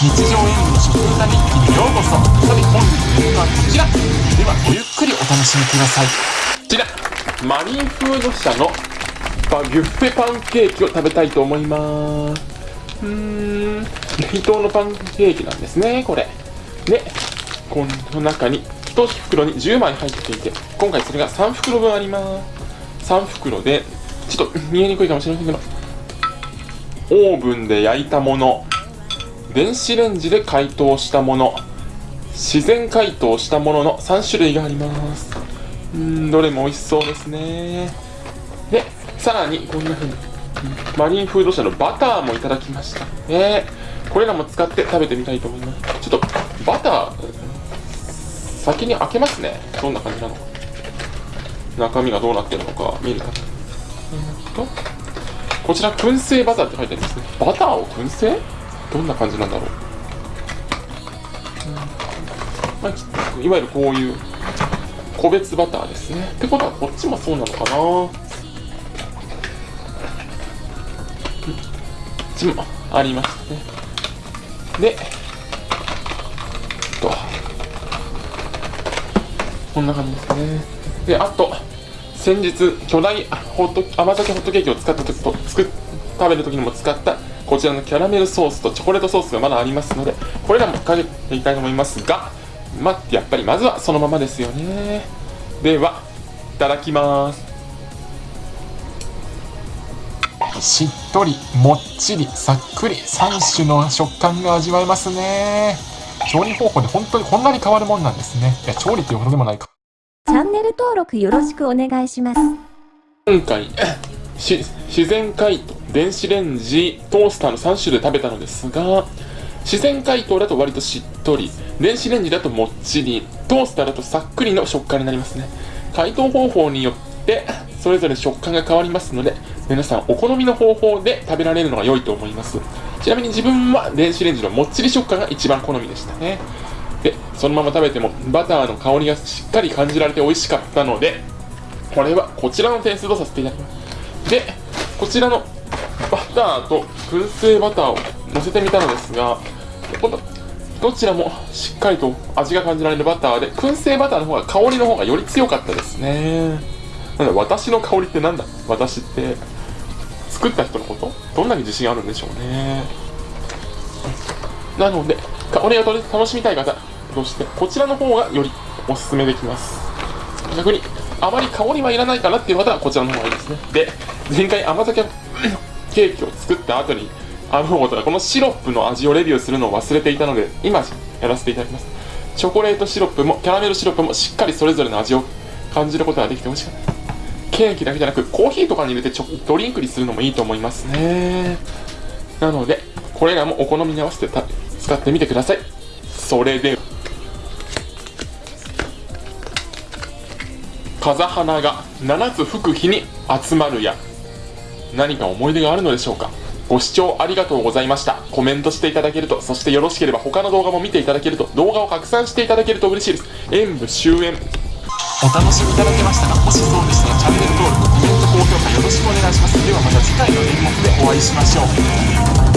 日常演舞の食歌日記にようこそさて本日のはこちら。ではごゆっくりお楽しみください。こちらマリンフード社のバビュッフェパンケーキを食べたいと思います。うーん。冷凍のパンケーキなんですねこれ。でこの中に1袋に10枚入っていて今回それが3袋分あります。3袋でちょっと見えにくいかもしれませんけどオーブンで焼いたもの。電子レンジで解凍したもの。自然解凍したものの3種類があります。うんどれも美味しそうですね。でさらにこんな風にマリンフード社のバターもいただきました。ねこれらも使って食べてみたいと思います。ちょっとバター先に開けますね。どんな感じなのか。中身がどうなってるのか見るかえっとこちら燻製バターって書いてありますね。バターを燻製？どんな感じなんだろう、まあ、いわゆるこういう個別バターですね。ってことはこっちもそうなのかな。こっちもありますね。でとこんな感じですね。であと先日巨大ホット甘酒ホットケーキを使った時と作食べる時にも使ったこちらのキャラメルソースとチョコレートソースがまだありますのでこれらもかけていきたいと思いますがまあやっぱりまずはそのままですよね。ではいただきます。しっとりもっちりさっくり3種の食感が味わえますね。調理方法で本当にこんなに変わるもんなんですね。いや調理っていうほどでもないか。チャンネル登録よろしくお願いします。今回し自然解凍電子レンジトースターの3種類食べたのですが自然解凍だと割としっとり電子レンジだともっちりトースターだとさっくりの食感になりますね。解凍方法によってそれぞれ食感が変わりますので皆さんお好みの方法で食べられるのが良いと思います。ちなみに自分は電子レンジのもっちり食感が一番好みでしたね。でそのまま食べてもバターの香りがしっかり感じられて美味しかったのでこれはこちらの点数とさせていただきます。でこちらのバターと燻製バターを乗せてみたのですが今度どちらもしっかりと味が感じられるバターで燻製バターの方が香りの方がより強かったですね。なので私の香りってなんだ？私って作った人のこと？どんなに自信あるんでしょうね。なので香りを楽しみたい方としてこちらの方がよりおすすめできます。逆にあまり香りはいらないかなっていう方はこちらの方がいいですね。で前回甘酒ケーキを作った後にあのことこのシロップの味をレビューするのを忘れていたので今やらせていただきます。チョコレートシロップもキャラメルシロップもしっかりそれぞれの味を感じることができて美味しかった。ケーキだけじゃなくコーヒーとかに入れてちょドリンクにするのもいいと思いますね。なのでこれらもお好みに合わせて使ってみてください。それで風花が7つ吹く日に集まるや。何か思い出があるのでしょうか？ご視聴ありがとうございました。コメントしていただけるとそしてよろしければ他の動画も見ていただけると動画を拡散していただけると嬉しいです。演武終演。お楽しみいただけましたがもしそうでしたらチャンネル登録コメント高評価よろしくお願いします。ではまた次回の演目でお会いしましょう。